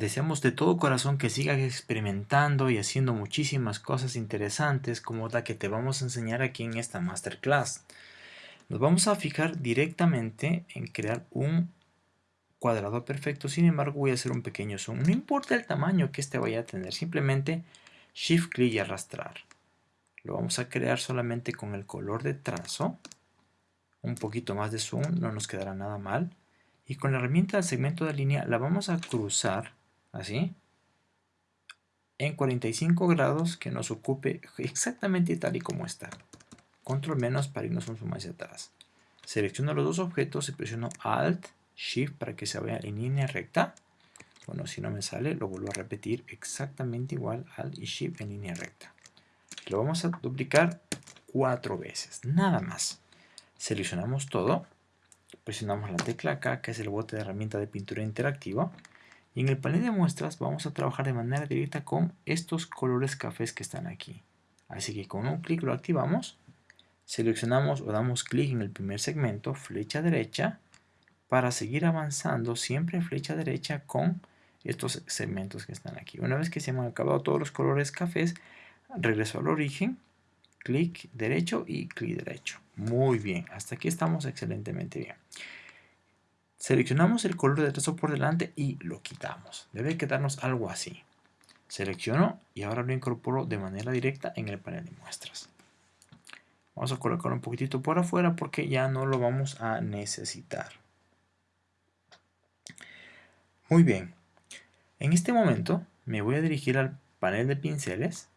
deseamos de todo corazón que sigas experimentando y haciendo muchísimas cosas interesantes como la que te vamos a enseñar aquí en esta masterclass. Nos vamos a fijar directamente en crear un cuadrado perfecto, sin embargo voy a hacer un pequeño zoom. No importa el tamaño que este vaya a tener, simplemente shift clic y arrastrar. Lo vamos a crear solamente con el color de trazo. Un poquito más de zoom, no nos quedará nada mal. Y con la herramienta del segmento de línea la vamos a cruzar así, en 45 grados que nos ocupe exactamente tal y como está. Control menos para irnos un zoom hacia atrás. Selecciono los dos objetos y presiono Alt, Shift para que se vea en línea recta. Bueno, si no me sale, lo vuelvo a repetir exactamente igual Alt y Shift en línea recta. Lo vamos a duplicar cuatro veces, nada más. Seleccionamos todo, presionamos la tecla acá, que es el bote de herramienta de pintura interactiva, y en el panel de muestras vamos a trabajar de manera directa con estos colores cafés que están aquí. Así que con un clic lo activamos, seleccionamos o damos clic en el primer segmento, flecha derecha, para seguir avanzando siempre flecha derecha con estos segmentos que están aquí. Una vez que se han acabado todos los colores cafés, regreso al origen, clic derecho y clic derecho. Muy bien, hasta aquí estamos excelentemente bien. Seleccionamos el color de trazo por delante y lo quitamos. Debe quedarnos algo así. Selecciono y ahora lo incorporo de manera directa en el panel de muestras. Vamos a colocar un poquitito por afuera porque ya no lo vamos a necesitar. Muy bien. En este momento me voy a dirigir al panel de pinceles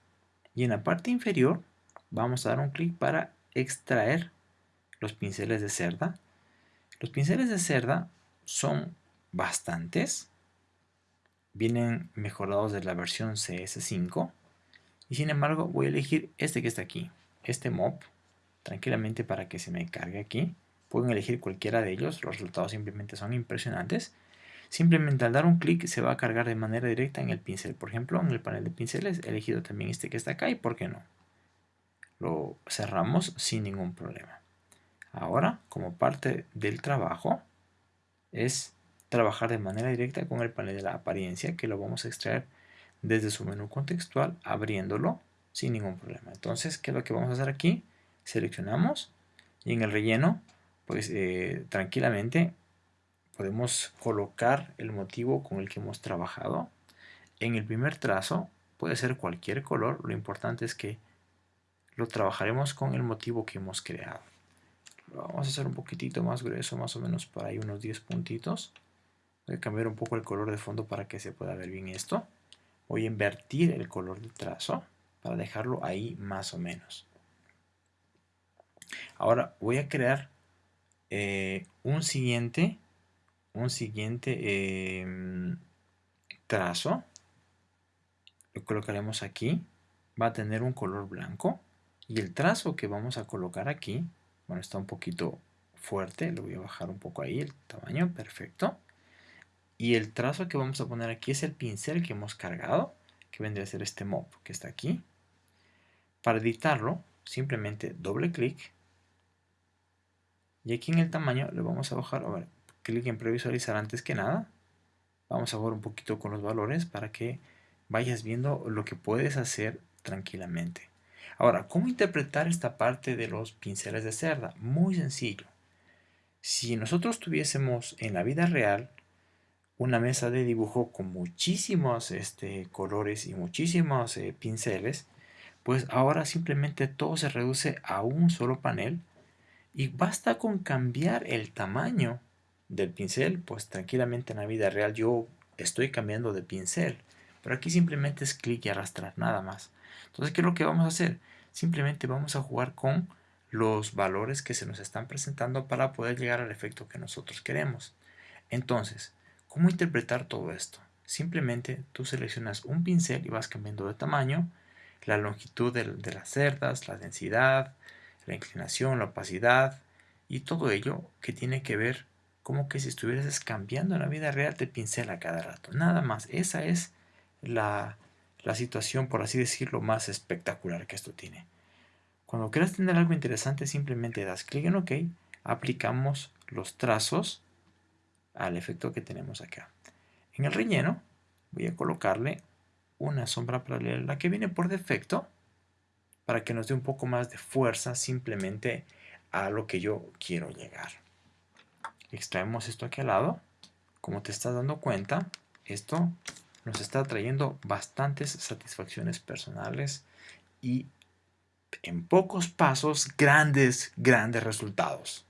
y en la parte inferior vamos a dar un clic para extraer los pinceles de cerda los pinceles de cerda son bastantes. Vienen mejorados de la versión CS5. Y sin embargo voy a elegir este que está aquí. Este mob. Tranquilamente para que se me cargue aquí. Pueden elegir cualquiera de ellos. Los resultados simplemente son impresionantes. Simplemente al dar un clic se va a cargar de manera directa en el pincel. Por ejemplo, en el panel de pinceles he elegido también este que está acá. ¿Y por qué no? Lo cerramos sin ningún problema. Ahora, como parte del trabajo, es trabajar de manera directa con el panel de la apariencia, que lo vamos a extraer desde su menú contextual, abriéndolo sin ningún problema. Entonces, ¿qué es lo que vamos a hacer aquí? Seleccionamos y en el relleno, pues eh, tranquilamente podemos colocar el motivo con el que hemos trabajado. En el primer trazo puede ser cualquier color, lo importante es que lo trabajaremos con el motivo que hemos creado vamos a hacer un poquitito más grueso, más o menos por ahí unos 10 puntitos. Voy a cambiar un poco el color de fondo para que se pueda ver bien esto. Voy a invertir el color de trazo para dejarlo ahí más o menos. Ahora voy a crear eh, un siguiente, un siguiente em, trazo. Lo colocaremos aquí. Va a tener un color blanco. Y el trazo que vamos a colocar aquí está un poquito fuerte, lo voy a bajar un poco ahí el tamaño, perfecto. Y el trazo que vamos a poner aquí es el pincel que hemos cargado, que vendría a ser este mob que está aquí. Para editarlo, simplemente doble clic. Y aquí en el tamaño le vamos a bajar, a ver, clic en previsualizar antes que nada. Vamos a jugar un poquito con los valores para que vayas viendo lo que puedes hacer tranquilamente. Ahora, ¿cómo interpretar esta parte de los pinceles de cerda? Muy sencillo. Si nosotros tuviésemos en la vida real una mesa de dibujo con muchísimos este, colores y muchísimos eh, pinceles, pues ahora simplemente todo se reduce a un solo panel y basta con cambiar el tamaño del pincel, pues tranquilamente en la vida real yo estoy cambiando de pincel, pero aquí simplemente es clic y arrastrar, nada más. Entonces, ¿qué es lo que vamos a hacer? Simplemente vamos a jugar con los valores que se nos están presentando para poder llegar al efecto que nosotros queremos. Entonces, ¿cómo interpretar todo esto? Simplemente tú seleccionas un pincel y vas cambiando de tamaño, la longitud de, las cerdas, la densidad, la inclinación, la opacidad y todo ello que tiene que ver como que si estuvieras cambiando en la vida real de pincel a cada rato. Nada más, esa es la, la situación, por así decirlo, más espectacular que esto tiene. Cuando quieras tener algo interesante, simplemente das clic en OK, aplicamos los trazos al efecto que tenemos acá. En el relleno, voy a colocarle una sombra paralela, la que viene por defecto, para que nos dé un poco más de fuerza simplemente a lo que yo quiero llegar. Extraemos esto aquí al lado. Como te estás dando cuenta, esto nos está trayendo bastantes satisfacciones personales y en pocos pasos grandes, grandes resultados.